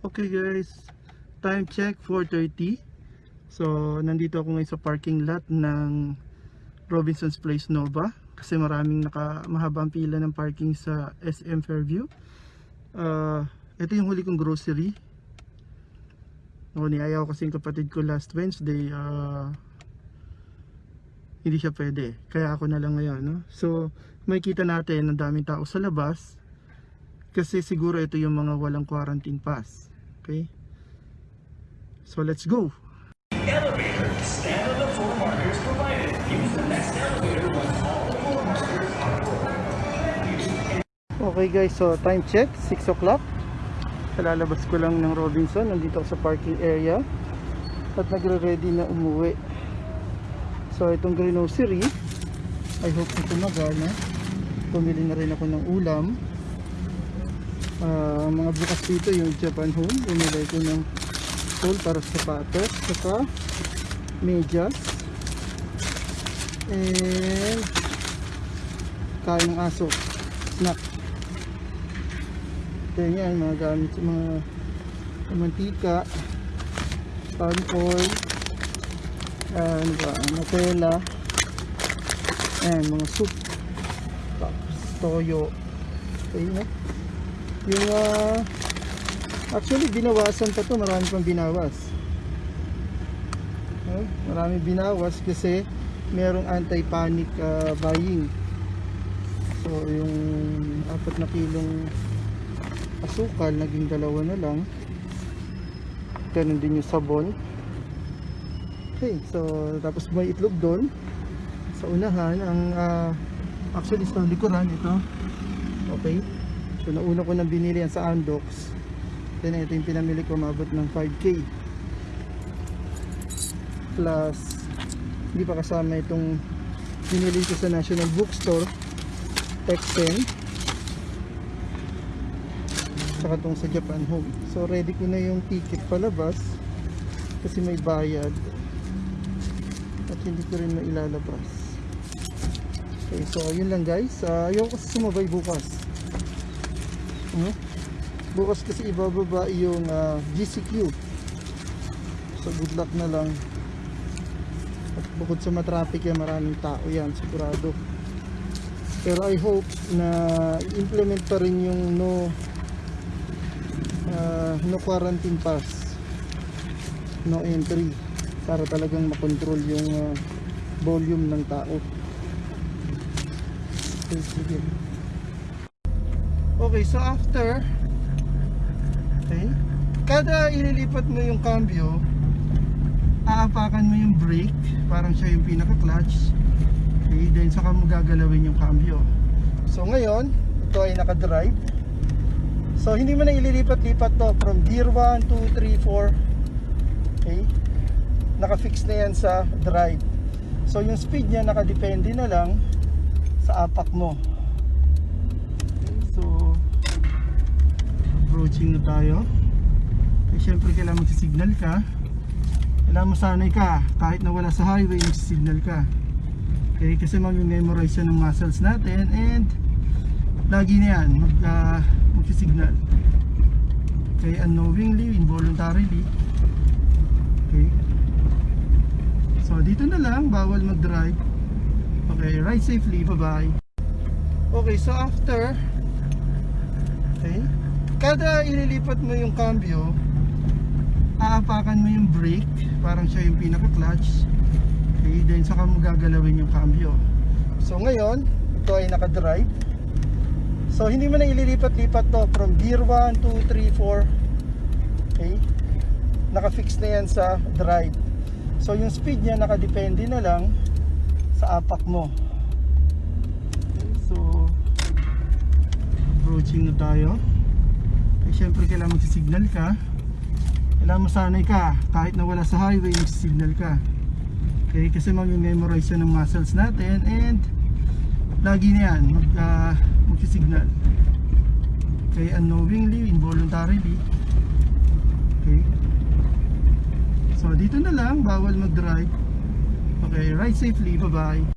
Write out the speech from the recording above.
Okay guys, time check 4.30 So nandito ako ngayon sa parking lot ng Robinson's Place Nova Kasi maraming naka, mahabang pila ng parking sa SM Fairview. Uh, Ito yung huli kong grocery. O, Niayaw kasi yung kapatid ko last Wednesday uh, Hindi siya pwede. Kaya ako na lang ngayon no? So makikita natin ang daming tao sa labas kasi siguro ito yung mga walang quarantine pass. Okay? So let's go. Elevator. Stand on the floor markers provided. Use the next elevator once all the floor markers are Okay guys, so time check, 6 o'clock. Kalalabas ko lang ng Robinson, nandito ako sa parking area. At nagre-ready na umuwi. So itong grocery, I hope na tumagana. Pumili na rin ako ng ulam. Ang mga bukas dito yung Japan Home. Bumili ko ng tool para sa sapatos. Saka medyas. And kain ng aso. Snack. Ito yan, mga gamit mga mantika, palm oil, ah, ano Nutella, and mga soup, tapos toyo. Okay, no? Yung, ah, actually, binawasan pa to marami pang binawas. Okay? Marami binawas kasi merong anti-panic ah, buying. So, yung apat na kilong asukal, naging dalawa na lang. Ganun din yung sabon. Okay, so tapos may itlog doon. Sa unahan, ang ah, actually sa likuran ito. Okay. So nauna ko nang binili yan sa Andox. Then ito yung pinamili ko mabot ng 5k. Plus hindi pa kasama itong binili ko sa National Bookstore X10 saka itong sa Japan Home. So ready ko na yung ticket palabas kasi may bayad. At hindi ko rin mailalabas. Okay so yun lang guys. Uh, ayaw kasi sumabay bukas ano? bukas kasi ibababa yung ah, GCQ so good luck na lang. At bukod sa matraffic yan maraming tao yan sigurado. Pero I hope na implement pa rin yung no ah, no quarantine pass. No entry. Para talagang makontrol yung ah, volume ng tao. Okay, sige. Okay so after okay kada ililipat mo yung cambio aapakan mo yung brake parang siya yung pinaka clutch okay then saka mo gagalawin yung cambio so ngayon ito ay naka drive So hindi mo na ililipat-lipat to from gear 1, 2, 3, 4. Okay? Naka-fix na yan sa drive. So yung speed niya nakadepende na lang sa apak mo. Okay, so approaching na tayo. Eh, syempre kailangan magsisignal ka. Kailangan masanay ka. Kahit na wala sa highway magsisignal ka. Okay, kasi mamimemorize yan ng muscles natin and lagi na yan mag, uh, magsisignal. Okay unknowingly involuntarily. Okay. So dito na lang bawal mag drive okay ride safely bye bye okay so after okay kada ililipat mo yung cambio aapakan mo yung brake parang siya yung pinaka clutch okay then saka mo gagalawin yung cambio so ngayon ito ay naka drive So hindi mo na ililipat-lipat to from gear 1, 2, 3, 4. Okay? Naka-fix na yan sa drive. So yung speed niya nakadepende na lang sa apak mo. Okay, so approaching na tayo. Eh, syempre kailangan magsisignal ka. Kailangan masanay ka. Kahit na wala sa highway magsisignal ka. Okay, kasi mamimemorize yan ng muscles natin and lagi na yan mag, uh, magsisignal. Okay? Unknowingly involuntarily. Okay? So dito na lang. Bawal mag drive okay? Ride safely. Bye bye